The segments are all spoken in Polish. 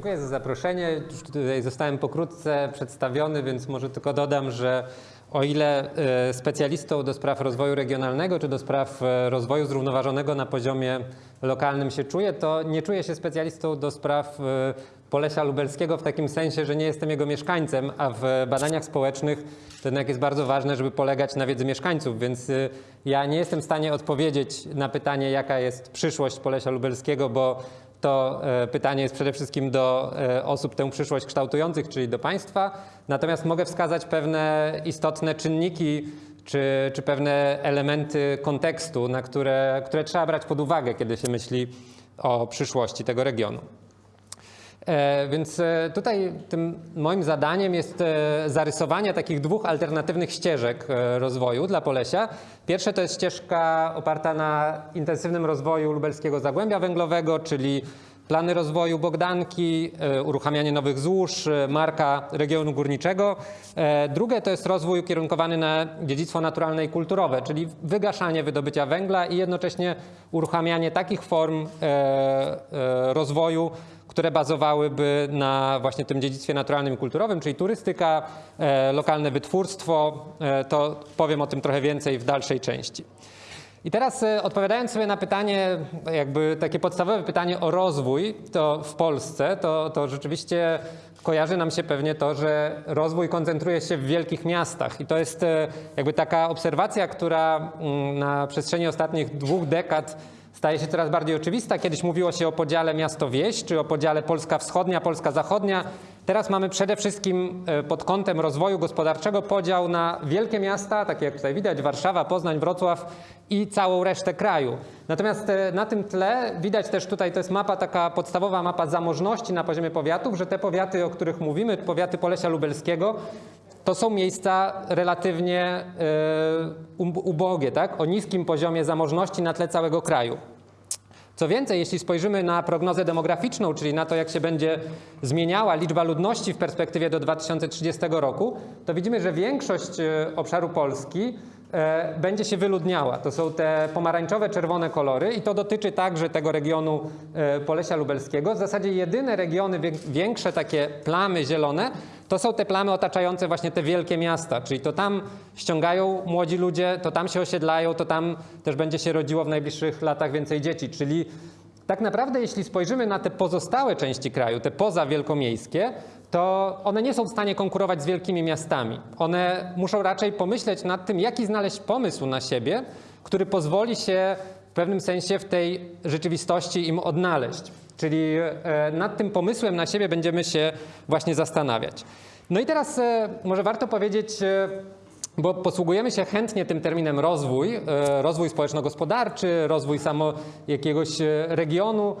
Dziękuję za zaproszenie. Już tutaj zostałem pokrótce przedstawiony, więc może tylko dodam, że o ile e, specjalistą do spraw rozwoju regionalnego czy do spraw e, rozwoju zrównoważonego na poziomie lokalnym się czuję, to nie czuję się specjalistą do spraw e, Polesia Lubelskiego w takim sensie, że nie jestem jego mieszkańcem, a w badaniach społecznych to jednak jest bardzo ważne, żeby polegać na wiedzy mieszkańców, więc ja nie jestem w stanie odpowiedzieć na pytanie, jaka jest przyszłość Polesia Lubelskiego, bo to e, pytanie jest przede wszystkim do e, osób tę przyszłość kształtujących, czyli do państwa. Natomiast mogę wskazać pewne istotne czynniki czy, czy pewne elementy kontekstu, na które, które trzeba brać pod uwagę, kiedy się myśli o przyszłości tego regionu. E, Więc e, tutaj tym moim zadaniem jest e, zarysowanie takich dwóch alternatywnych ścieżek rozwoju dla Polesia. Pierwsze to jest ścieżka oparta na intensywnym rozwoju lubelskiego zagłębia węglowego, czyli plany rozwoju Bogdanki, uruchamianie nowych złóż, marka regionu górniczego. Drugie to jest rozwój ukierunkowany na dziedzictwo naturalne i kulturowe, czyli wygaszanie wydobycia węgla i jednocześnie uruchamianie takich form rozwoju, które bazowałyby na właśnie tym dziedzictwie naturalnym i kulturowym, czyli turystyka, e, lokalne wytwórstwo. E, to powiem o tym trochę więcej w dalszej części. I teraz e, odpowiadając sobie na pytanie, jakby takie podstawowe pytanie o rozwój to w Polsce, to, to rzeczywiście kojarzy nam się pewnie to, że rozwój koncentruje się w wielkich miastach. I to jest jakby taka obserwacja, która mm, na przestrzeni ostatnich dwóch dekad staje się coraz bardziej oczywista. Kiedyś mówiło się o podziale miasto-wieś, czy o podziale Polska Wschodnia, Polska Zachodnia. Teraz mamy przede wszystkim e, pod kątem rozwoju gospodarczego podział na wielkie miasta, takie jak tutaj widać, Warszawa, Poznań, Wrocław i całą resztę kraju. Natomiast e, na tym tle widać też tutaj, to jest mapa, taka podstawowa mapa zamożności na poziomie powiatów, że te powiaty, o których mówimy, powiaty Polesia Lubelskiego, to są miejsca relatywnie e, ub- ubogie, tak? o niskim poziomie zamożności na tle całego kraju. Co więcej, jeśli spojrzymy na prognozę demograficzną, czyli na to, jak się będzie zmieniała liczba ludności w perspektywie do 2030 roku, to widzimy, że większość e, obszaru Polski będzie się wyludniała. To są te pomarańczowe, czerwone kolory i to dotyczy także tego regionu e, Polesia Lubelskiego. W zasadzie jedyne regiony większe, takie plamy zielone, to są te plamy otaczające właśnie te wielkie miasta, czyli to tam ściągają młodzi ludzie, to tam się osiedlają, to tam też będzie się rodziło w najbliższych latach więcej dzieci. Czyli tak naprawdę, jeśli spojrzymy na te pozostałe części kraju, te pozawielkomiejskie, to one nie są w stanie konkurować z wielkimi miastami. One muszą raczej pomyśleć nad tym, jaki znaleźć pomysł na siebie, który pozwoli się w pewnym sensie w tej rzeczywistości im odnaleźć. Czyli e, nad tym pomysłem na siebie będziemy się właśnie zastanawiać. No i teraz e, może warto powiedzieć, e, bo posługujemy się chętnie tym terminem rozwój, rozwój społeczno-gospodarczy, rozwój samo jakiegoś regionu,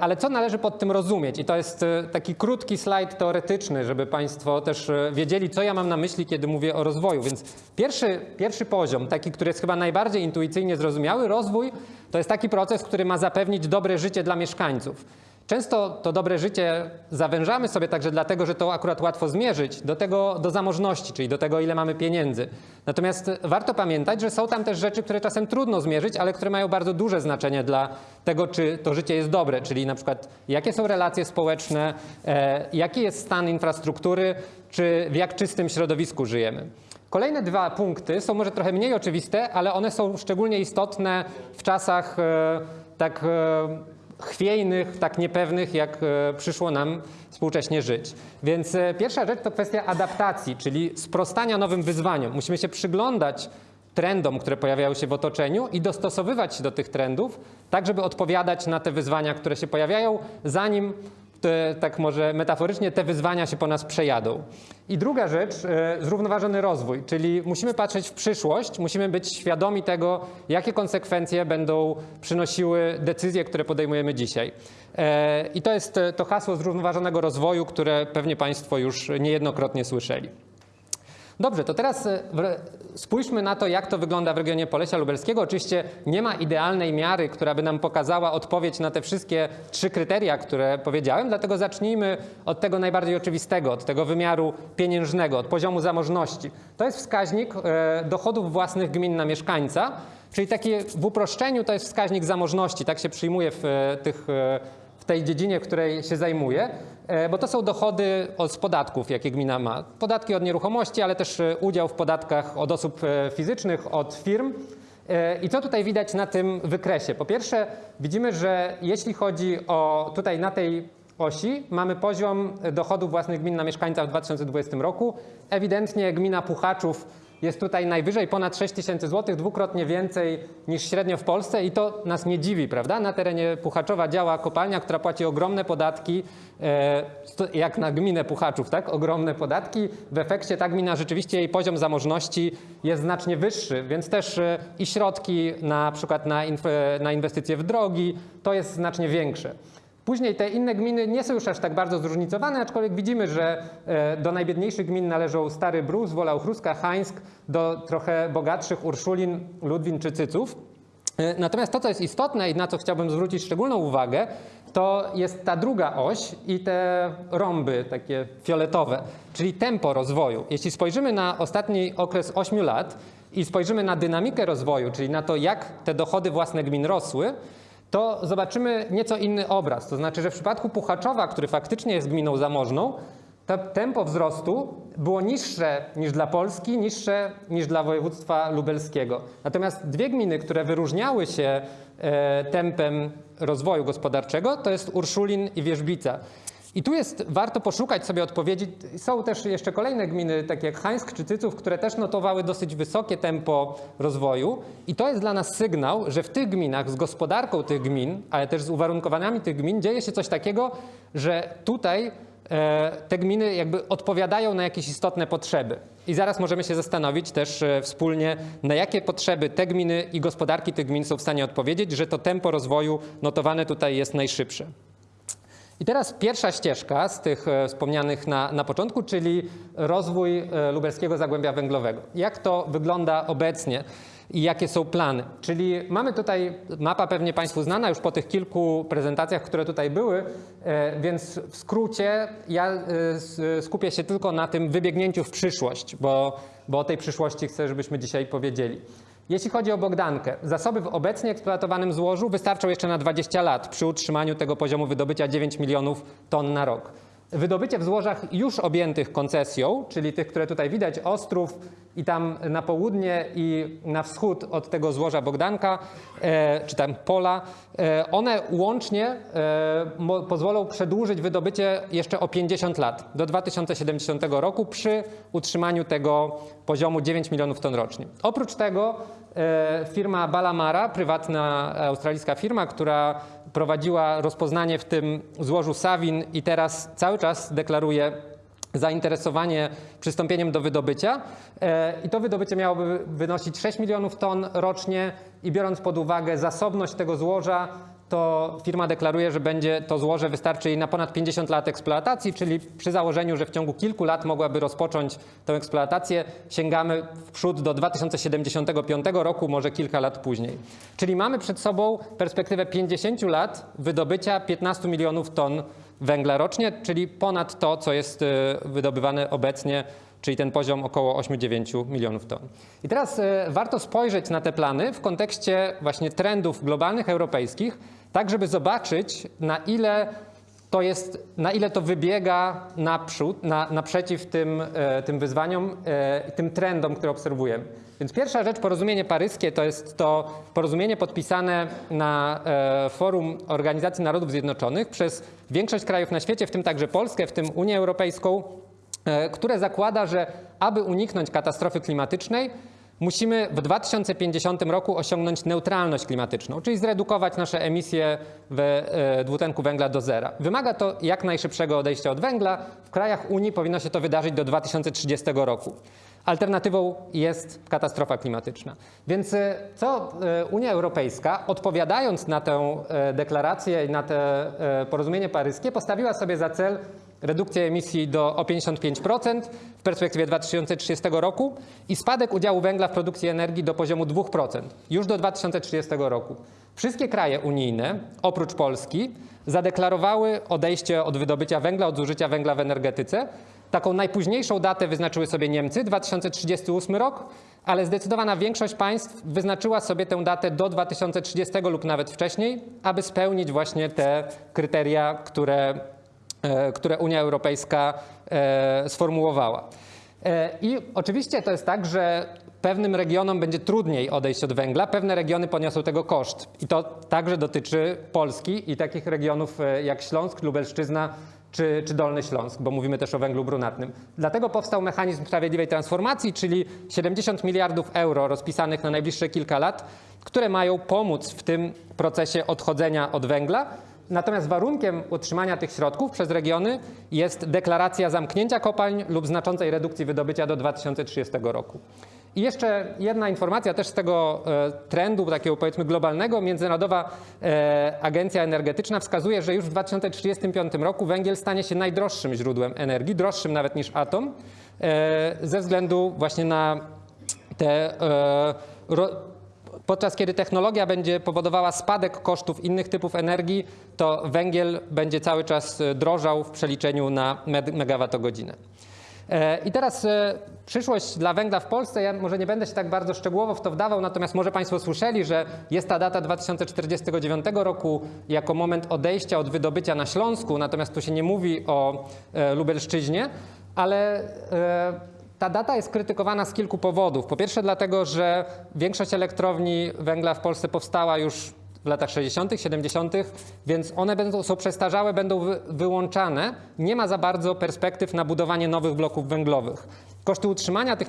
ale co należy pod tym rozumieć? I to jest e, taki krótki slajd teoretyczny, żeby Państwo też e, wiedzieli, co ja mam na myśli, kiedy mówię o rozwoju. Więc pierwszy, pierwszy poziom, taki, który jest chyba najbardziej intuicyjnie zrozumiały, rozwój, to jest taki proces, który ma zapewnić dobre życie dla mieszkańców. Często to dobre życie zawężamy sobie także dlatego, że to akurat łatwo zmierzyć do tego, do zamożności, czyli do tego, ile mamy pieniędzy. Natomiast warto pamiętać, że są tam też rzeczy, które czasem trudno zmierzyć, ale które mają bardzo duże znaczenie dla tego, czy to życie jest dobre, czyli na przykład jakie są relacje społeczne, e, jaki jest stan infrastruktury, czy w jak czystym środowisku żyjemy. Kolejne dwa punkty są może trochę mniej oczywiste, ale one są szczególnie istotne w czasach e, tak e, chwiejnych, tak niepewnych, jak e, przyszło nam współcześnie żyć. Więc e, pierwsza rzecz to kwestia adaptacji, czyli sprostania nowym wyzwaniom. Musimy się przyglądać trendom, które pojawiają się w otoczeniu i dostosowywać się do tych trendów, tak żeby odpowiadać na te wyzwania, które się pojawiają, zanim te, tak może metaforycznie te wyzwania się po nas przejadą. I druga rzecz, e, zrównoważony rozwój, czyli musimy patrzeć w przyszłość, musimy być świadomi tego, jakie konsekwencje będą przynosiły decyzje, które podejmujemy dzisiaj. E, I to jest e, to hasło zrównoważonego rozwoju, które pewnie Państwo już niejednokrotnie słyszeli. Dobrze, to teraz e, spójrzmy na to, jak to wygląda w regionie Polesia Lubelskiego. Oczywiście nie ma idealnej miary, która by nam pokazała odpowiedź na te wszystkie trzy kryteria, które powiedziałem, dlatego zacznijmy od tego najbardziej oczywistego, od tego wymiaru pieniężnego, od poziomu zamożności. To jest wskaźnik e, dochodów własnych gmin na mieszkańca, czyli takie w uproszczeniu to jest wskaźnik zamożności, tak się przyjmuje w e, tych tej dziedzinie, której się zajmuję, e, bo to są dochody od- z podatków, jakie gmina ma. Podatki od nieruchomości, ale też e, udział w podatkach od osób e, fizycznych, od firm. I co tutaj widać na tym wykresie? Po pierwsze, widzimy, że jeśli chodzi o tutaj na tej osi, mamy poziom dochodów własnych gmin na mieszkańca w 2020 roku. Ewidentnie gmina Puchaczów jest tutaj najwyżej, ponad 6 tysięcy złotych, dwukrotnie więcej niż średnio w Polsce i to nas nie dziwi, prawda? Na terenie Puchaczowa działa kopalnia, która płaci ogromne podatki, e, jak na gminę Puchaczów, tak? Ogromne podatki. W efekcie ta gmina rzeczywiście jej poziom zamożności jest znacznie wyższy, więc też e, i środki na przykład na, na inwestycje w drogi to jest znacznie większe. Później te inne gminy nie są już aż tak bardzo zróżnicowane, aczkolwiek widzimy, że e, do najbiedniejszych gmin należą Stary Brus, Wola Uchruska, Hańsk, do trochę bogatszych Urszulin, Ludwin czy Cyców. E, Natomiast to, co jest istotne i na co chciałbym zwrócić szczególną uwagę, to jest ta druga oś i te rąby takie fioletowe, czyli tempo rozwoju. Jeśli spojrzymy na ostatni okres 8 lat i spojrzymy na dynamikę rozwoju, czyli na to, jak te dochody własne gmin rosły, to zobaczymy nieco inny obraz. To znaczy, że w przypadku Puchaczowa, który faktycznie jest gminą zamożną, to tempo wzrostu było niższe niż dla Polski, niższe niż dla województwa lubelskiego. Natomiast dwie gminy, które wyróżniały się e, tempem rozwoju gospodarczego, to jest Urszulin i Wierzbica. I tu jest warto poszukać sobie odpowiedzi. Są też jeszcze kolejne gminy, takie jak Hańsk czy Cyców, które też notowały dosyć wysokie tempo rozwoju. I to jest dla nas sygnał, że w tych gminach, z gospodarką tych gmin, ale też z uwarunkowaniami tych gmin, dzieje się coś takiego, że tutaj e, te gminy jakby odpowiadają na jakieś istotne potrzeby. I zaraz możemy się zastanowić też e, wspólnie, na jakie potrzeby te gminy i gospodarki tych gmin są w stanie odpowiedzieć, że to tempo rozwoju notowane tutaj jest najszybsze. I teraz pierwsza ścieżka z tych e, wspomnianych na, na początku, czyli rozwój e, lubelskiego zagłębia węglowego. Jak to wygląda obecnie i jakie są plany? Czyli mamy tutaj, mapa pewnie Państwu znana już po tych kilku prezentacjach, które tutaj były, e, więc w skrócie ja skupię się tylko na tym wybiegnięciu w przyszłość, bo, bo o tej przyszłości chcę, żebyśmy dzisiaj powiedzieli. Jeśli chodzi o Bogdankę, zasoby w obecnie eksploatowanym złożu wystarczą jeszcze na 20 lat przy utrzymaniu tego poziomu wydobycia 9 milionów ton na rok. Wydobycie w złożach już objętych koncesją, czyli tych, które tutaj widać, Ostrów i tam na południe i na wschód od tego złoża Bogdanka, e, czy tam pola, e, one łącznie e, mo, pozwolą przedłużyć wydobycie jeszcze o 50 lat, do 2070 roku przy utrzymaniu tego poziomu 9 milionów ton rocznie. Oprócz tego firma Balamara, prywatna australijska firma, która prowadziła rozpoznanie w tym złożu Savin i teraz cały czas deklaruje zainteresowanie przystąpieniem do wydobycia. E, I to wydobycie miałoby wynosić 6 milionów ton rocznie i biorąc pod uwagę zasobność tego złoża, to firma deklaruje, że będzie to złoże wystarczy jej na ponad 50 lat eksploatacji, czyli przy założeniu, że w ciągu kilku lat mogłaby rozpocząć tę eksploatację, sięgamy w przód do 2075 roku, może kilka lat później. Czyli mamy przed sobą perspektywę 50 lat wydobycia 15 milionów ton węgla rocznie, czyli ponad to, co jest y, wydobywane obecnie czyli ten poziom około 8-9 milionów ton. I teraz e, warto spojrzeć na te plany w kontekście właśnie trendów globalnych, europejskich, tak żeby zobaczyć na ile to jest, na ile to wybiega naprzód, na, naprzeciw tym, e, tym wyzwaniom, e, tym trendom, które obserwujemy. Więc pierwsza rzecz, porozumienie paryskie, to jest to porozumienie podpisane na e, forum Organizacji Narodów Zjednoczonych przez większość krajów na świecie, w tym także Polskę, w tym Unię Europejską, które zakłada, że aby uniknąć katastrofy klimatycznej, musimy w 2050 roku osiągnąć neutralność klimatyczną, czyli zredukować nasze emisje e, dwutlenku węgla do zera. Wymaga to jak najszybszego odejścia od węgla. W krajach Unii powinno się to wydarzyć do 2030 roku. Alternatywą jest katastrofa klimatyczna. Więc e, co e, Unia Europejska, odpowiadając na tę deklarację i na to porozumienie paryskie, postawiła sobie za cel redukcję emisji do, o 55% w perspektywie 2030 roku i spadek udziału węgla w produkcji energii do poziomu 2% już do 2030 roku. Wszystkie kraje unijne, oprócz Polski, zadeklarowały odejście od wydobycia węgla, od zużycia węgla w energetyce Taką najpóźniejszą datę wyznaczyły sobie Niemcy, 2038 rok, ale zdecydowana większość państw wyznaczyła sobie tę datę do 2030 lub nawet wcześniej, aby spełnić właśnie te kryteria, które, które Unia Europejska e, sformułowała. E, I oczywiście to jest tak, że pewnym regionom będzie trudniej odejść od węgla, pewne regiony poniosą tego koszt. I to także dotyczy Polski i takich regionów e, jak Śląsk, Lubelszczyzna czy, czy Dolny Śląsk, bo mówimy też o węglu brunatnym. Dlatego powstał mechanizm sprawiedliwej transformacji, czyli 70 miliardów euro rozpisanych na najbliższe kilka lat, które mają pomóc w tym procesie odchodzenia od węgla. Natomiast warunkiem utrzymania tych środków przez regiony jest deklaracja zamknięcia kopalń lub znaczącej redukcji wydobycia do 2030 roku. I jeszcze jedna informacja też z tego e, trendu takiego powiedzmy globalnego. Międzynarodowa e, Agencja Energetyczna wskazuje, że już w 2035 roku węgiel stanie się najdroższym źródłem energii, droższym nawet niż atom, e, ze względu właśnie na te podczas kiedy technologia będzie powodowała spadek kosztów innych typów energii, to węgiel będzie cały czas drożał w przeliczeniu na megawattogodzinę. E, I teraz e, przyszłość dla węgla w Polsce, ja może nie będę się tak bardzo szczegółowo w to wdawał, natomiast może Państwo słyszeli, że jest ta data 2049 roku jako moment odejścia od wydobycia na Śląsku, natomiast tu się nie mówi o e, Lubelszczyźnie, ale ta data jest krytykowana z kilku powodów. Po pierwsze dlatego, że większość elektrowni węgla w Polsce powstała już w latach 60., 70., więc one będą, są przestarzałe, będą wy, wyłączane. Nie ma za bardzo perspektyw na budowanie nowych bloków węglowych. Koszty utrzymania tych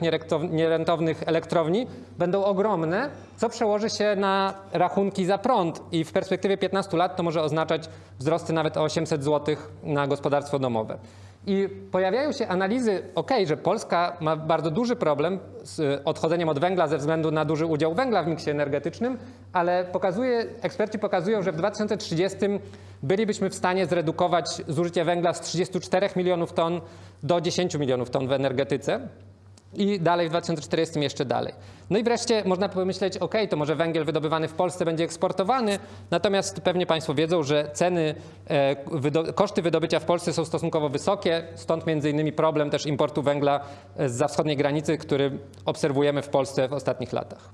nierentownych elektrowni będą ogromne, co przełoży się na rachunki za prąd i w perspektywie 15 lat to może oznaczać wzrosty nawet o 800 zł na gospodarstwo domowe. I pojawiają się analizy, ok, że Polska ma bardzo duży problem z odchodzeniem od węgla ze względu na duży udział węgla w miksie energetycznym, ale pokazuje, eksperci pokazują, że w 2030 bylibyśmy w stanie zredukować zużycie węgla z 34 milionów ton do 10 milionów ton w energetyce i dalej w 2040 jeszcze dalej. No i wreszcie można pomyśleć, ok, to może węgiel wydobywany w Polsce będzie eksportowany, natomiast pewnie Państwo wiedzą, że ceny, e, wydo koszty wydobycia w Polsce są stosunkowo wysokie, stąd między innymi problem też importu węgla z wschodniej granicy, który obserwujemy w Polsce w ostatnich latach.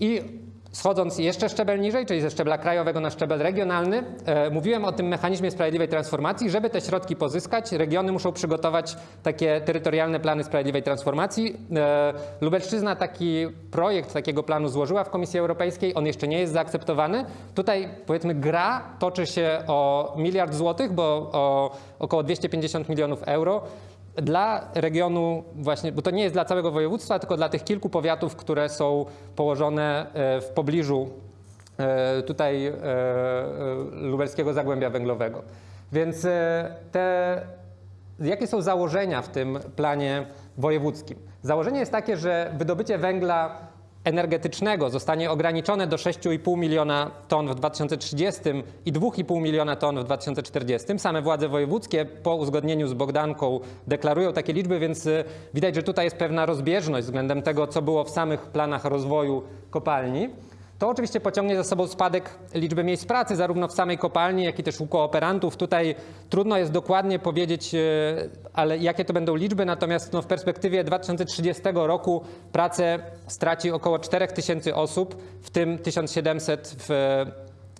I Schodząc jeszcze szczebel niżej, czyli ze szczebla krajowego na szczebel regionalny, e, mówiłem o tym mechanizmie sprawiedliwej transformacji. Żeby te środki pozyskać, regiony muszą przygotować takie terytorialne plany sprawiedliwej transformacji. E, Lubelszczyzna taki projekt takiego planu złożyła w Komisji Europejskiej. On jeszcze nie jest zaakceptowany. Tutaj powiedzmy gra toczy się o miliard złotych, bo o około 250 milionów euro dla regionu właśnie, bo to nie jest dla całego województwa, tylko dla tych kilku powiatów, które są położone e, w pobliżu e, tutaj e, lubelskiego zagłębia węglowego. Więc te, jakie są założenia w tym planie wojewódzkim? Założenie jest takie, że wydobycie węgla energetycznego zostanie ograniczone do 6,5 miliona ton w 2030 i 2,5 miliona ton w 2040. Same władze wojewódzkie po uzgodnieniu z Bogdanką deklarują takie liczby, więc y, widać, że tutaj jest pewna rozbieżność względem tego, co było w samych planach rozwoju kopalni. To oczywiście pociągnie za sobą spadek liczby miejsc pracy, zarówno w samej kopalni, jak i też u kooperantów. Tutaj trudno jest dokładnie powiedzieć, e, ale jakie to będą liczby, natomiast no, w perspektywie 2030 roku pracę straci około 4000 osób, w tym 1700 w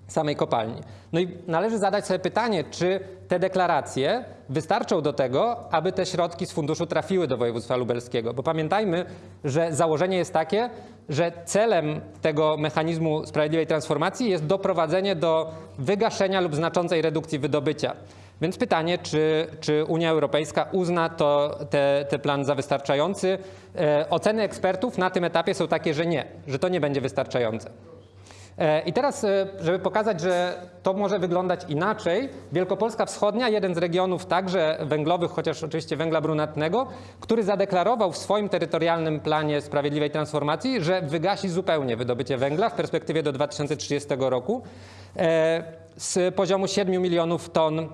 samej kopalni. No i należy zadać sobie pytanie, czy te deklaracje wystarczą do tego, aby te środki z funduszu trafiły do województwa lubelskiego. Bo pamiętajmy, że założenie jest takie, że celem tego mechanizmu sprawiedliwej transformacji jest doprowadzenie do wygaszenia lub znaczącej redukcji wydobycia. Więc pytanie, czy, czy Unia Europejska uzna to, te, te plan za wystarczający? E, oceny ekspertów na tym etapie są takie, że nie, że to nie będzie wystarczające. E, I teraz, e, żeby pokazać, że to może wyglądać inaczej, Wielkopolska Wschodnia, jeden z regionów także węglowych, chociaż oczywiście węgla brunatnego, który zadeklarował w swoim terytorialnym planie sprawiedliwej transformacji, że wygasi zupełnie wydobycie węgla w perspektywie do 2030 roku e, z poziomu 7 milionów ton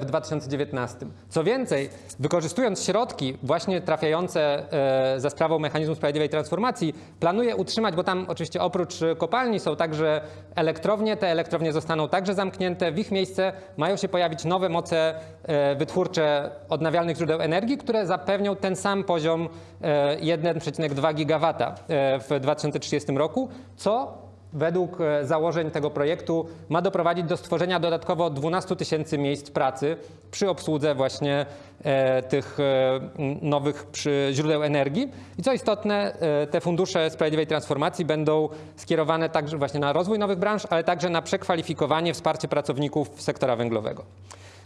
w 2019. Co więcej, wykorzystując środki właśnie trafiające e, za sprawą mechanizmu sprawiedliwej transformacji, planuje utrzymać, bo tam oczywiście oprócz e, kopalni są także elektrownie, te elektrownie zostaną także zamknięte, w ich miejsce mają się pojawić nowe moce e, wytwórcze odnawialnych źródeł energii, które zapewnią ten sam poziom e, 1,2 gigawata e, w 2030 roku, co według e, założeń tego projektu ma doprowadzić do stworzenia dodatkowo 12 tysięcy miejsc pracy przy obsłudze właśnie e, tych e, nowych źródeł energii. I co istotne, te fundusze sprawiedliwej transformacji będą skierowane także właśnie na rozwój nowych branż, ale także na przekwalifikowanie, wsparcie pracowników sektora węglowego.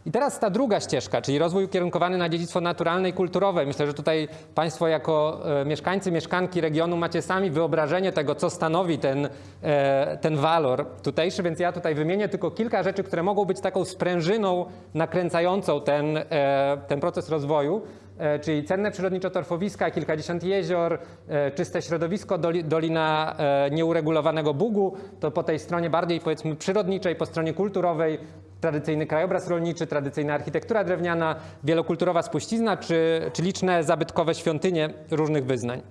I teraz ta druga ścieżka, czyli rozwój ukierunkowany na dziedzictwo naturalne i kulturowe. Myślę, że tutaj Państwo jako e, mieszkańcy, mieszkanki regionu macie sami wyobrażenie tego, co stanowi ten, e, ten walor tutejszy, więc ja tutaj wymienię tylko kilka rzeczy, które mogą być taką sprężyną nakręcającą ten, e, ten proces rozwoju. Czyli cenne przyrodniczo-torfowiska, kilkadziesiąt jezior, czyste środowisko, doli, dolina nieuregulowanego Bugu, to po tej stronie bardziej powiedzmy przyrodniczej, po stronie kulturowej tradycyjny krajobraz rolniczy, tradycyjna architektura drewniana, wielokulturowa spuścizna czy, czy liczne zabytkowe świątynie różnych wyznań.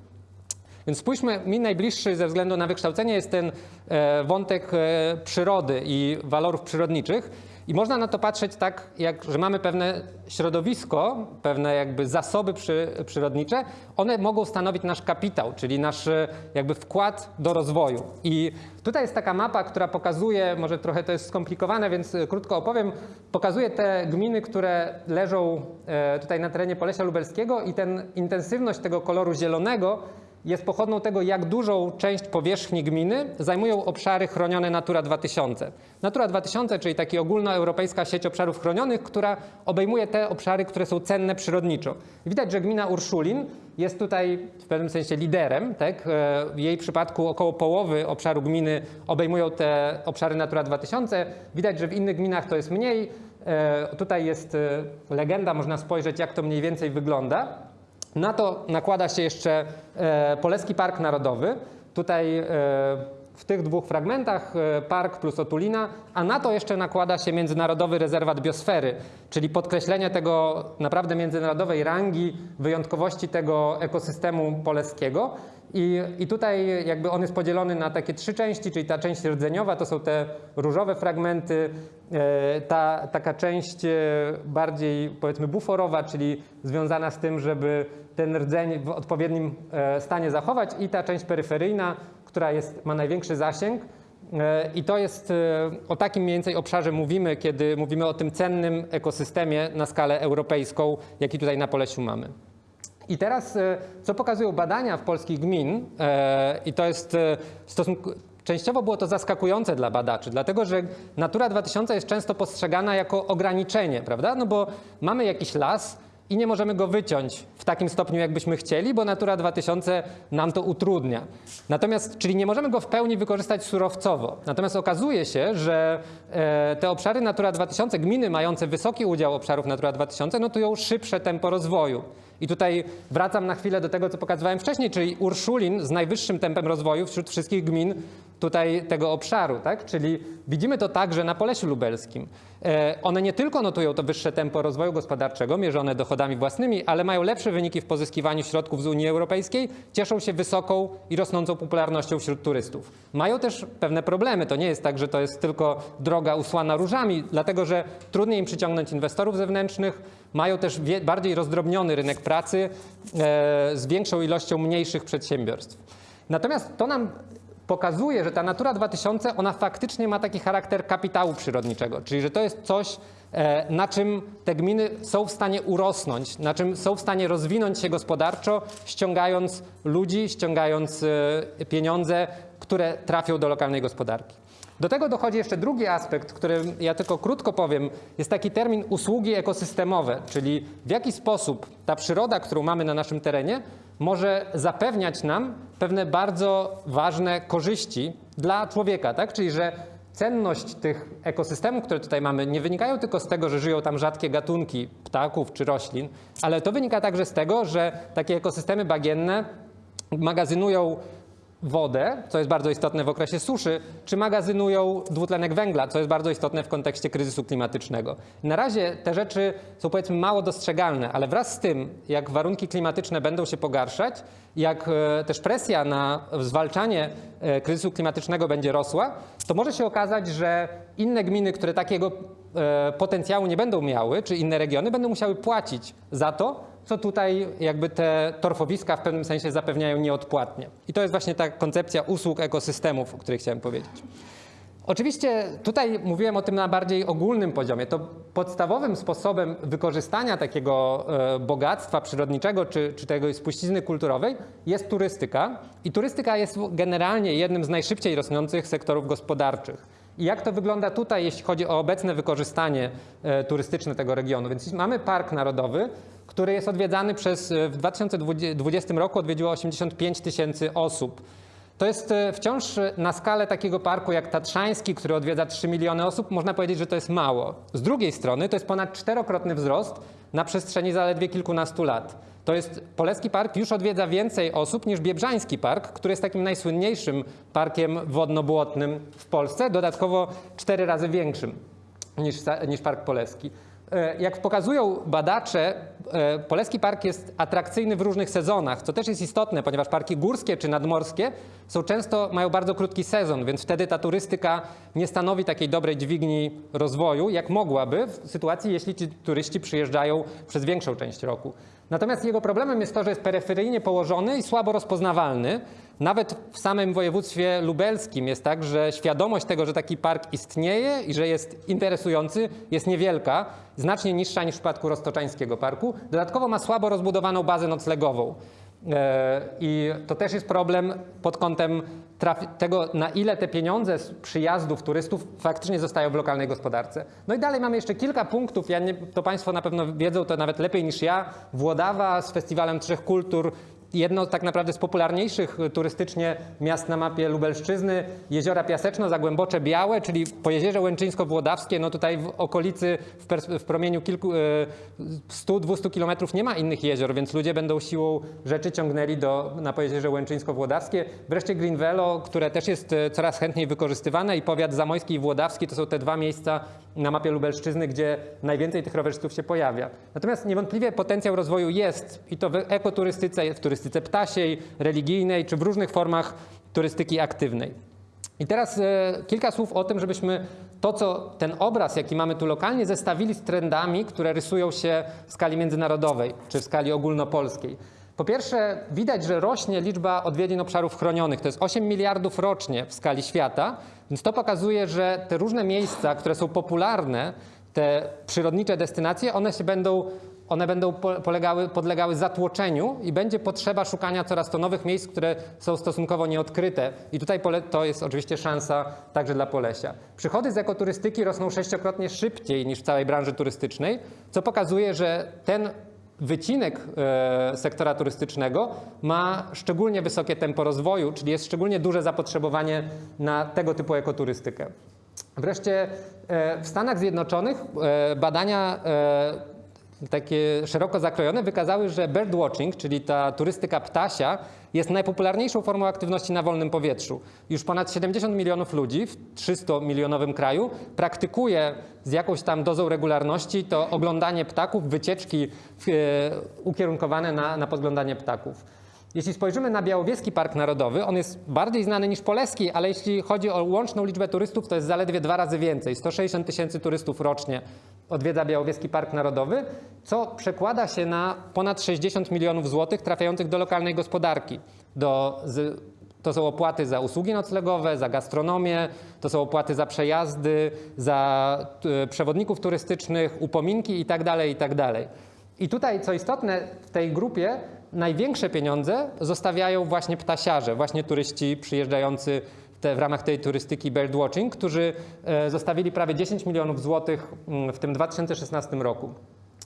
Więc spójrzmy, mi najbliższy ze względu na wykształcenie jest ten e, wątek e, przyrody i walorów przyrodniczych. I można na to patrzeć tak, jak, że mamy pewne środowisko, pewne jakby zasoby przy, przyrodnicze, one mogą stanowić nasz kapitał, czyli nasz e, jakby wkład do rozwoju. I tutaj jest taka mapa, która pokazuje, może trochę to jest skomplikowane, więc e, krótko opowiem, pokazuje te gminy, które leżą e, tutaj na terenie Polesia Lubelskiego i ten intensywność tego koloru zielonego jest pochodną tego, jak dużą część powierzchni gminy zajmują obszary chronione Natura 2000. Natura 2000, czyli taka ogólnoeuropejska sieć obszarów chronionych, która obejmuje te obszary, które są cenne przyrodniczo. Widać, że gmina Urszulin jest tutaj w pewnym sensie liderem. Tak? E, W jej przypadku około połowy obszaru gminy obejmują te obszary Natura 2000. Widać, że w innych gminach to jest mniej. E, Tutaj jest e, legenda, można spojrzeć, jak to mniej więcej wygląda. Na to nakłada się jeszcze e, Poleski Park Narodowy. Tutaj e, w tych dwóch fragmentach e, park plus otulina, a na to jeszcze nakłada się Międzynarodowy Rezerwat Biosfery, czyli podkreślenie tego naprawdę międzynarodowej rangi, wyjątkowości tego ekosystemu poleskiego. I, I tutaj jakby on jest podzielony na takie trzy części, czyli ta część rdzeniowa to są te różowe fragmenty, e, ta taka część e, bardziej powiedzmy buforowa, czyli związana z tym, żeby ten rdzeń w odpowiednim e, stanie zachować i ta część peryferyjna, która jest, ma największy zasięg. I to jest o takim mniej więcej obszarze mówimy, kiedy mówimy o tym cennym ekosystemie na skalę europejską, jaki tutaj na Polesiu mamy. I teraz, e, co pokazują badania w polskich gmin, e, i to jest e, w stosunku. Częściowo było to zaskakujące dla badaczy, dlatego że Natura 2000 jest często postrzegana jako ograniczenie, prawda? No bo mamy jakiś las i nie możemy go wyciąć w takim stopniu, jakbyśmy chcieli, bo Natura 2000 nam to utrudnia. Natomiast, czyli nie możemy go w pełni wykorzystać surowcowo. Natomiast okazuje się, że e, te obszary Natura 2000, gminy mające wysoki udział obszarów Natura 2000, notują szybsze tempo rozwoju. I tutaj wracam na chwilę do tego, co pokazywałem wcześniej, czyli Urszulin z najwyższym tempem rozwoju wśród wszystkich gmin tutaj tego obszaru, tak? Czyli widzimy to także na Polesiu Lubelskim. E, One nie tylko notują to wyższe tempo rozwoju gospodarczego, mierzone dochodami własnymi, ale mają lepsze wyniki w pozyskiwaniu środków z Unii Europejskiej, cieszą się wysoką i rosnącą popularnością wśród turystów. Mają też pewne problemy. To nie jest tak, że to jest tylko droga usłana różami, dlatego że trudniej im przyciągnąć inwestorów zewnętrznych, mają też bardziej rozdrobniony rynek pracy e, z większą ilością mniejszych przedsiębiorstw. Natomiast to nam pokazuje, że ta Natura 2000, ona faktycznie ma taki charakter kapitału przyrodniczego, czyli że to jest coś, e, na czym te gminy są w stanie urosnąć, na czym są w stanie rozwinąć się gospodarczo, ściągając ludzi, ściągając e, pieniądze, które trafią do lokalnej gospodarki. Do tego dochodzi jeszcze drugi aspekt, który ja tylko krótko powiem. Jest taki termin usługi ekosystemowe, czyli w jaki sposób ta przyroda, którą mamy na naszym terenie, może zapewniać nam pewne bardzo ważne korzyści dla człowieka, tak? Czyli że cenność tych ekosystemów, które tutaj mamy, nie wynikają tylko z tego, że żyją tam rzadkie gatunki ptaków czy roślin, ale to wynika także z tego, że takie ekosystemy bagienne magazynują wodę, co jest bardzo istotne w okresie suszy, czy magazynują dwutlenek węgla, co jest bardzo istotne w kontekście kryzysu klimatycznego. Na razie te rzeczy są powiedzmy mało dostrzegalne, ale wraz z tym, jak warunki klimatyczne będą się pogarszać, jak e, też presja na zwalczanie e, kryzysu klimatycznego będzie rosła, to może się okazać, że inne gminy, które takiego e, potencjału nie będą miały, czy inne regiony będą musiały płacić za to, co tutaj jakby te torfowiska w pewnym sensie zapewniają nieodpłatnie. I to jest właśnie ta koncepcja usług ekosystemów, o której chciałem powiedzieć. Oczywiście tutaj mówiłem o tym na bardziej ogólnym poziomie. To podstawowym sposobem wykorzystania takiego e, bogactwa przyrodniczego czy, czy tego spuścizny kulturowej jest turystyka. I turystyka jest generalnie jednym z najszybciej rosnących sektorów gospodarczych. I jak to wygląda tutaj, jeśli chodzi o obecne wykorzystanie e, turystyczne tego regionu? Więc mamy park narodowy, który jest odwiedzany przez, e, w 2020 roku odwiedziło 85 tysięcy osób. To jest e, wciąż na skalę takiego parku jak Tatrzański, który odwiedza 3 miliony osób, można powiedzieć, że to jest mało. Z drugiej strony to jest ponad czterokrotny wzrost na przestrzeni zaledwie kilkunastu lat. To jest Poleski Park już odwiedza więcej osób niż Biebrzański Park, który jest takim najsłynniejszym parkiem wodno-błotnym w Polsce, dodatkowo cztery razy większym niż, niż Park Poleski. E, jak pokazują badacze, e, Poleski Park jest atrakcyjny w różnych sezonach, co też jest istotne, ponieważ parki górskie czy nadmorskie są często, mają bardzo krótki sezon, więc wtedy ta turystyka nie stanowi takiej dobrej dźwigni rozwoju, jak mogłaby w sytuacji, jeśli ci turyści przyjeżdżają przez większą część roku. Natomiast jego problemem jest to, że jest peryferyjnie położony i słabo rozpoznawalny. Nawet w samym województwie lubelskim jest tak, że świadomość tego, że taki park istnieje i że jest interesujący, jest niewielka, znacznie niższa niż w przypadku Roztoczańskiego Parku. Dodatkowo ma słabo rozbudowaną bazę noclegową. E, I to też jest problem pod kątem tego, na ile te pieniądze z przyjazdów turystów faktycznie zostają w lokalnej gospodarce. No i dalej mamy jeszcze kilka punktów. Ja nie, to Państwo na pewno wiedzą to nawet lepiej niż ja. Włodawa z Festiwalem Trzech Kultur, jedno tak naprawdę z popularniejszych turystycznie miast na mapie Lubelszczyzny, jeziora Piaseczno-Zagłębocze Białe, czyli po jeziorze Łęczyńsko-Włodawskie, no tutaj w okolicy, w, w promieniu kilku, 100-200 e, kilometrów nie ma innych jezior, więc ludzie będą siłą rzeczy ciągnęli do, na Pojezierze Łęczyńsko-Włodawskie. Wreszcie Green Velo, które też jest e, coraz chętniej wykorzystywane i powiat zamojski i włodawski to są te dwa miejsca na mapie Lubelszczyzny, gdzie najwięcej tych rowerzystów się pojawia. Natomiast niewątpliwie potencjał rozwoju jest i to w ekoturystyce, w turystyce ptasiej, religijnej czy w różnych formach turystyki aktywnej. I teraz e, kilka słów o tym, żebyśmy to, co ten obraz, jaki mamy tu lokalnie, zestawili z trendami, które rysują się w skali międzynarodowej czy w skali ogólnopolskiej. Po pierwsze, widać, że rośnie liczba odwiedzin obszarów chronionych. To jest 8 miliardów rocznie w skali świata, więc to pokazuje, że te różne miejsca, które są popularne, te przyrodnicze destynacje, one się będą one będą polegały, podlegały zatłoczeniu i będzie potrzeba szukania coraz to nowych miejsc, które są stosunkowo nieodkryte. I tutaj to jest oczywiście szansa także dla Polesia. Przychody z ekoturystyki rosną sześciokrotnie szybciej niż w całej branży turystycznej, co pokazuje, że ten wycinek e, sektora turystycznego ma szczególnie wysokie tempo rozwoju, czyli jest szczególnie duże zapotrzebowanie na tego typu ekoturystykę. Wreszcie e, w Stanach Zjednoczonych e, badania takie szeroko zakrojone wykazały, że birdwatching, czyli ta turystyka ptasia, jest najpopularniejszą formą aktywności na wolnym powietrzu. Już ponad 70 milionów ludzi w 300-milionowym kraju praktykuje z jakąś tam dozą regularności to oglądanie ptaków, wycieczki e, ukierunkowane na, na podglądanie ptaków. Jeśli spojrzymy na Białowieski Park Narodowy, on jest bardziej znany niż Poleski, ale jeśli chodzi o łączną liczbę turystów, to jest zaledwie dwa razy więcej. 160 tysięcy turystów rocznie odwiedza Białowieski Park Narodowy, co przekłada się na ponad 60 milionów złotych trafiających do lokalnej gospodarki. Do, z, to są opłaty za usługi noclegowe, za gastronomię, to są opłaty za przejazdy, za y, przewodników turystycznych, upominki itd., tak itd. Tak I tutaj, co istotne, w tej grupie największe pieniądze zostawiają właśnie ptasiarze, właśnie turyści przyjeżdżający te, w ramach tej turystyki birdwatching, którzy e, zostawili prawie 10 milionów złotych mm, w tym 2016 roku.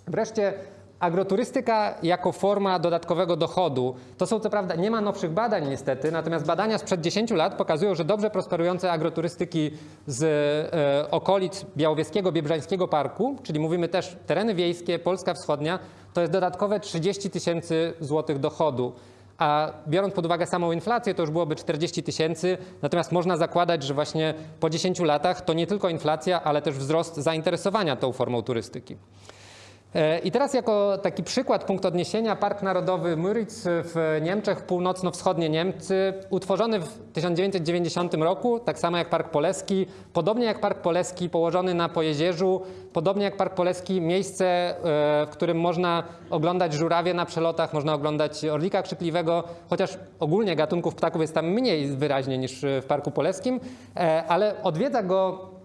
Wreszcie agroturystyka jako forma dodatkowego dochodu. To są co prawda, nie ma nowszych badań niestety, natomiast badania sprzed 10 lat pokazują, że dobrze prosperujące agroturystyki z e, okolic Białowieskiego, Biebrzańskiego Parku, czyli mówimy też tereny wiejskie, Polska Wschodnia, to jest dodatkowe 30 tysięcy złotych dochodu. A biorąc pod uwagę samą inflację, to już byłoby 40 tysięcy. Natomiast można zakładać, że właśnie po 10 latach to nie tylko inflacja, ale też wzrost zainteresowania tą formą turystyki. E, I teraz jako taki przykład, punkt odniesienia, Park Narodowy Müritz w Niemczech, północno-wschodnie Niemcy, utworzony w 1990 roku, tak samo jak Park Poleski, podobnie jak Park Poleski położony na Pojezierzu, podobnie jak Park Poleski miejsce, e, w którym można oglądać żurawie na przelotach, można oglądać orlika krzykliwego, chociaż ogólnie gatunków ptaków jest tam mniej wyraźnie niż w Parku Poleskim, e, ale odwiedza go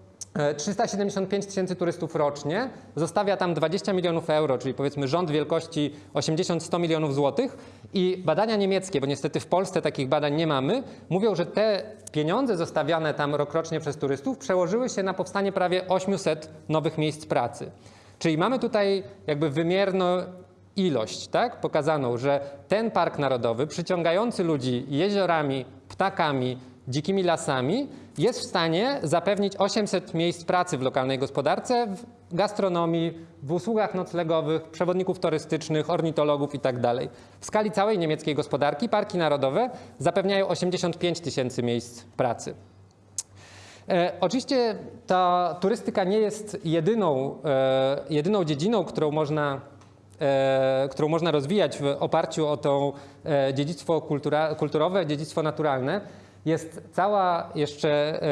375 tysięcy turystów rocznie, zostawia tam 20 milionów euro, czyli powiedzmy rząd wielkości 80-100 milionów złotych. I badania niemieckie, bo niestety w Polsce takich badań nie mamy, mówią, że te pieniądze zostawiane tam rokrocznie przez turystów przełożyły się na powstanie prawie 800 nowych miejsc pracy. Czyli mamy tutaj jakby wymierną ilość, tak, pokazaną, że ten park narodowy przyciągający ludzi jeziorami, ptakami, dzikimi lasami jest w stanie zapewnić 800 miejsc pracy w lokalnej gospodarce, w gastronomii, w usługach noclegowych, przewodników turystycznych, ornitologów itd. W skali całej niemieckiej gospodarki parki narodowe zapewniają 85 tysięcy miejsc pracy. E, oczywiście ta turystyka nie jest jedyną, e, jedyną dziedziną, którą można, e, którą można rozwijać w oparciu o to e, dziedzictwo kultura, kulturowe, dziedzictwo naturalne jest cała jeszcze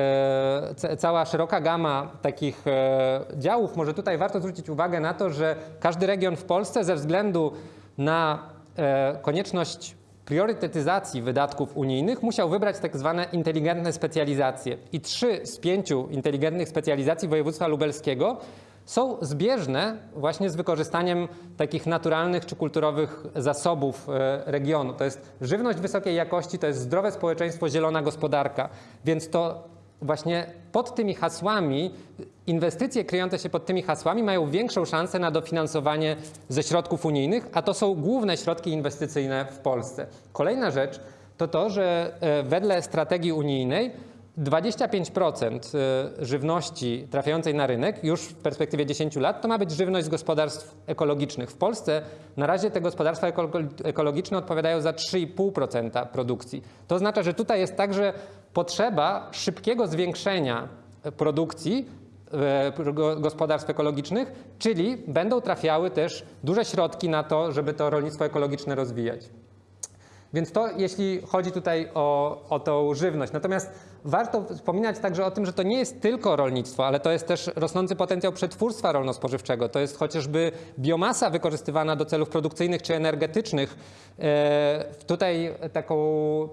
e, cała szeroka gama takich e, działów. Może tutaj warto zwrócić uwagę na to, że każdy region w Polsce ze względu na e, konieczność priorytetyzacji wydatków unijnych musiał wybrać tak zwane inteligentne specjalizacje. I trzy z pięciu inteligentnych specjalizacji województwa lubelskiego są zbieżne właśnie z wykorzystaniem takich naturalnych czy kulturowych zasobów e, regionu. To jest żywność wysokiej jakości, to jest zdrowe społeczeństwo, zielona gospodarka. Więc to właśnie pod tymi hasłami, inwestycje kryjące się pod tymi hasłami mają większą szansę na dofinansowanie ze środków unijnych, a to są główne środki inwestycyjne w Polsce. Kolejna rzecz to to, że e, wedle strategii unijnej 25% y, żywności trafiającej na rynek już w perspektywie 10 lat to ma być żywność z gospodarstw ekologicznych. W Polsce na razie te gospodarstwa ekologiczne odpowiadają za 3,5% produkcji. To oznacza, że tutaj jest także potrzeba szybkiego zwiększenia produkcji y, gospodarstw ekologicznych, czyli będą trafiały też duże środki na to, żeby to rolnictwo ekologiczne rozwijać. Więc to jeśli chodzi tutaj o, o tą żywność. Natomiast warto wspominać także o tym, że to nie jest tylko rolnictwo, ale to jest też rosnący potencjał przetwórstwa rolno-spożywczego. To jest chociażby biomasa wykorzystywana do celów produkcyjnych czy energetycznych. E, tutaj taką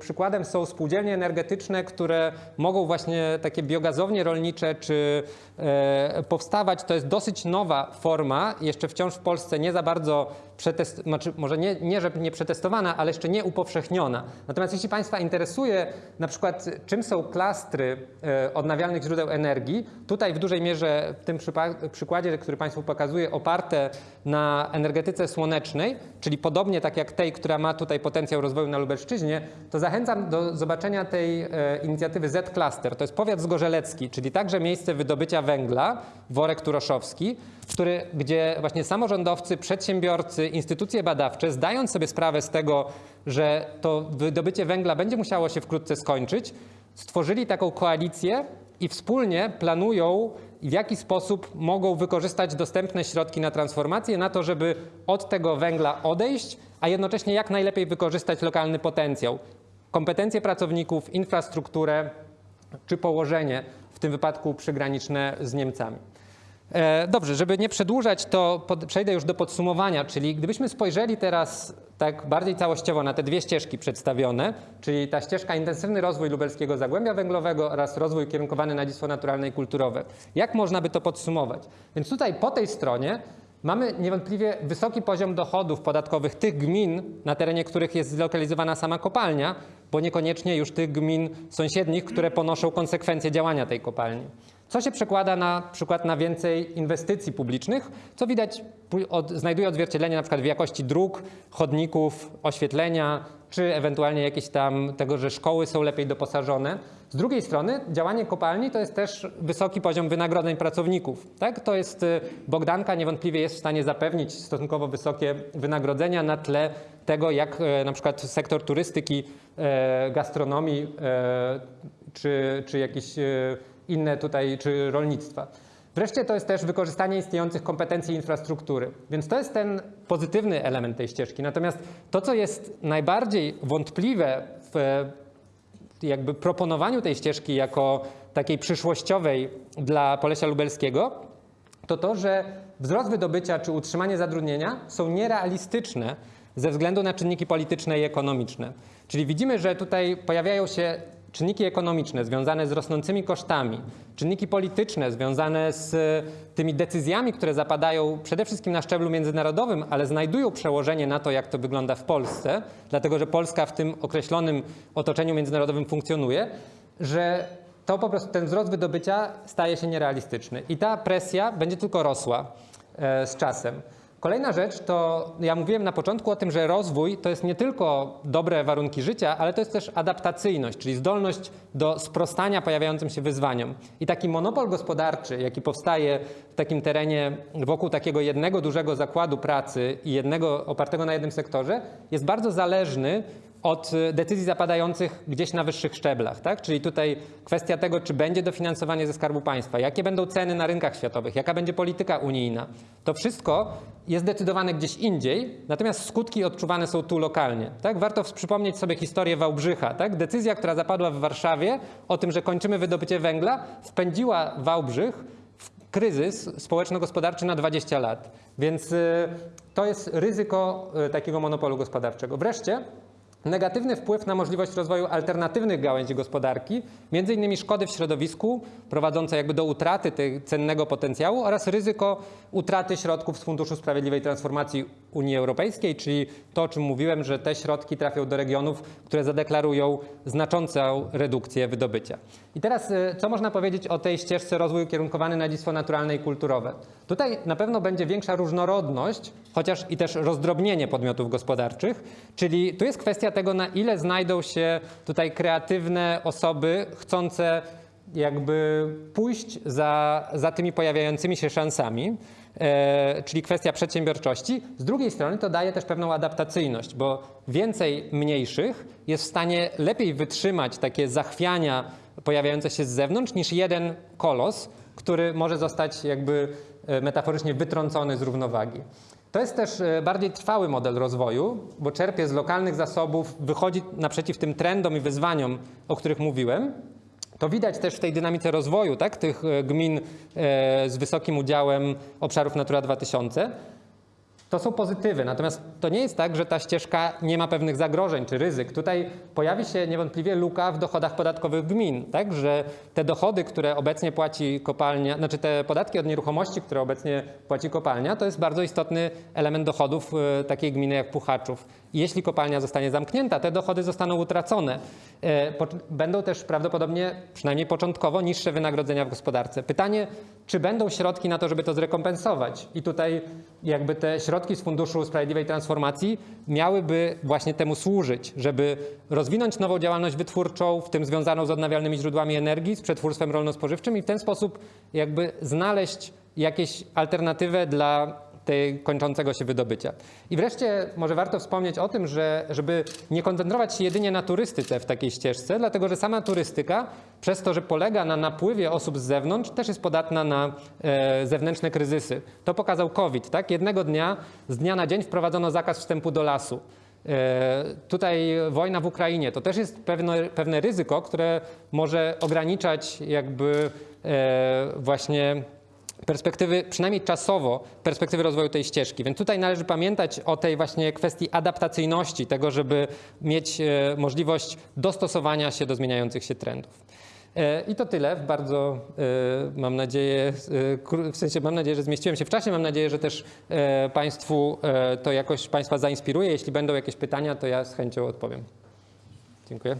przykładem są spółdzielnie energetyczne, które mogą właśnie takie biogazownie rolnicze czy e, powstawać. To jest dosyć nowa forma, jeszcze wciąż w Polsce nie za bardzo przetest, znaczy może nie, nie, że nie przetestowana, ale jeszcze nie upowszechniona. Natomiast jeśli Państwa interesuje na przykład czym są klastry e, odnawialnych źródeł energii, tutaj w dużej mierze w tym przykładzie, który Państwu pokazuję, oparte na energetyce słonecznej, czyli podobnie tak jak tej, która ma tutaj potencjał rozwoju na Lubelszczyźnie, to zachęcam do zobaczenia tej e, inicjatywy Z-Cluster. To jest powiat zgorzelecki, czyli także miejsce wydobycia węgla, worek turoszowski, który, gdzie właśnie samorządowcy, przedsiębiorcy, instytucje badawcze, zdając sobie sprawę z tego, że to wydobycie węgla będzie musiało się wkrótce skończyć, stworzyli taką koalicję i wspólnie planują, w jaki sposób mogą wykorzystać dostępne środki na transformację, na to, żeby od tego węgla odejść, a jednocześnie jak najlepiej wykorzystać lokalny potencjał, kompetencje pracowników, infrastrukturę czy położenie, w tym wypadku przygraniczne z Niemcami. E, dobrze, żeby nie przedłużać, to pod, przejdę już do podsumowania, czyli gdybyśmy spojrzeli teraz tak bardziej całościowo na te dwie ścieżki przedstawione, czyli ta ścieżka intensywny rozwój lubelskiego zagłębia węglowego oraz rozwój kierunkowany na dziedzictwo naturalne i kulturowe. Jak można by to podsumować? Więc tutaj po tej stronie mamy niewątpliwie wysoki poziom dochodów podatkowych tych gmin, na terenie których jest zlokalizowana sama kopalnia, bo niekoniecznie już tych gmin sąsiednich, które ponoszą konsekwencje działania tej kopalni co się przekłada na przykład na więcej inwestycji publicznych, co widać, od, znajduje odzwierciedlenie na przykład w jakości dróg, chodników, oświetlenia, czy ewentualnie jakieś tam tego, że szkoły są lepiej doposażone. Z drugiej strony działanie kopalni to jest też wysoki poziom wynagrodzeń pracowników. Tak? To jest y, Bogdanka niewątpliwie jest w stanie zapewnić stosunkowo wysokie wynagrodzenia na tle tego, jak e, na przykład sektor turystyki, e, gastronomii czy, czy jakieś e, inne tutaj, czy rolnictwa. Wreszcie to jest też wykorzystanie istniejących kompetencji infrastruktury. Więc to jest ten pozytywny element tej ścieżki. Natomiast to, co jest najbardziej wątpliwe w e, jakby proponowaniu tej ścieżki jako takiej przyszłościowej dla Polesia Lubelskiego, to to, że wzrost wydobycia czy utrzymanie zatrudnienia są nierealistyczne ze względu na czynniki polityczne i ekonomiczne. Czyli widzimy, że tutaj pojawiają się czynniki ekonomiczne związane z rosnącymi kosztami, czynniki polityczne związane z e, tymi decyzjami, które zapadają przede wszystkim na szczeblu międzynarodowym, ale znajdują przełożenie na to, jak to wygląda w Polsce, dlatego że Polska w tym określonym otoczeniu międzynarodowym funkcjonuje, że to po prostu ten wzrost wydobycia staje się nierealistyczny i ta presja będzie tylko rosła e, z czasem. Kolejna rzecz to, ja mówiłem na początku o tym, że rozwój to jest nie tylko dobre warunki życia, ale to jest też adaptacyjność, czyli zdolność do sprostania pojawiającym się wyzwaniom. I taki monopol gospodarczy, jaki powstaje w takim terenie wokół takiego jednego dużego zakładu pracy i jednego opartego na jednym sektorze, jest bardzo zależny od y, decyzji zapadających gdzieś na wyższych szczeblach. Tak? Czyli tutaj kwestia tego, czy będzie dofinansowanie ze Skarbu Państwa, jakie będą ceny na rynkach światowych, jaka będzie polityka unijna. To wszystko jest decydowane gdzieś indziej, natomiast skutki odczuwane są tu lokalnie. Tak? Warto przypomnieć sobie historię Wałbrzycha. Tak? Decyzja, która zapadła w Warszawie o tym, że kończymy wydobycie węgla, wpędziła Wałbrzych w kryzys społeczno-gospodarczy na 20 lat. Więc y, to jest ryzyko y, takiego monopolu gospodarczego. Wreszcie negatywny wpływ na możliwość rozwoju alternatywnych gałęzi gospodarki, innymi szkody w środowisku prowadzące jakby do utraty tego cennego potencjału oraz ryzyko utraty środków z Funduszu Sprawiedliwej Transformacji Unii Europejskiej, czyli to, o czym mówiłem, że te środki trafią do regionów, które zadeklarują znaczącą redukcję wydobycia. I teraz, y, co można powiedzieć o tej ścieżce rozwoju kierunkowany na dziedzictwo naturalne i kulturowe? Tutaj na pewno będzie większa różnorodność, chociaż i też rozdrobnienie podmiotów gospodarczych, czyli tu jest kwestia tego, na ile znajdą się tutaj kreatywne osoby chcące jakby pójść za, za tymi pojawiającymi się szansami, e, czyli kwestia przedsiębiorczości. Z drugiej strony to daje też pewną adaptacyjność, bo więcej mniejszych jest w stanie lepiej wytrzymać takie zachwiania pojawiające się z zewnątrz niż jeden kolos, który może zostać jakby e, metaforycznie wytrącony z równowagi. To jest też e, bardziej trwały model rozwoju, bo czerpie z lokalnych zasobów, wychodzi naprzeciw tym trendom i wyzwaniom, o których mówiłem. To widać też w tej dynamice rozwoju tak, tych e, gmin e, z wysokim udziałem obszarów Natura 2000. To są pozytywy, natomiast to nie jest tak, że ta ścieżka nie ma pewnych zagrożeń czy ryzyk. Tutaj pojawi się niewątpliwie luka w dochodach podatkowych gmin, tak, że te dochody, które obecnie płaci kopalnia, znaczy te podatki od nieruchomości, które obecnie płaci kopalnia, to jest bardzo istotny element dochodów e, takiej gminy jak Puchaczów. Jeśli kopalnia zostanie zamknięta, te dochody zostaną utracone. E, Będą też prawdopodobnie, przynajmniej początkowo, niższe wynagrodzenia w gospodarce. Pytanie, czy będą środki na to, żeby to zrekompensować? I tutaj jakby te środki z Funduszu Sprawiedliwej Transformacji miałyby właśnie temu służyć, żeby rozwinąć nową działalność wytwórczą, w tym związaną z odnawialnymi źródłami energii, z przetwórstwem rolno-spożywczym i w ten sposób jakby znaleźć jakieś alternatywę dla tej kończącego się wydobycia. I wreszcie może warto wspomnieć o tym, że żeby nie koncentrować się jedynie na turystyce w takiej ścieżce, dlatego że sama turystyka przez to, że polega na napływie osób z zewnątrz, też jest podatna na e, zewnętrzne kryzysy. To pokazał COVID. Tak? Jednego dnia, z dnia na dzień wprowadzono zakaz wstępu do lasu. E, Tutaj wojna w Ukrainie to też jest pewne, pewne ryzyko, które może ograniczać jakby e, właśnie perspektywy, przynajmniej czasowo, perspektywy rozwoju tej ścieżki. Więc tutaj należy pamiętać o tej właśnie kwestii adaptacyjności, tego, żeby mieć e, możliwość dostosowania się do zmieniających się trendów. E, I to tyle. Bardzo e, mam nadzieję, w sensie mam nadzieję, że zmieściłem się w czasie. Mam nadzieję, że też Państwu to jakoś Państwa zainspiruje. Jeśli będą jakieś pytania, to ja z chęcią odpowiem. Dziękuję.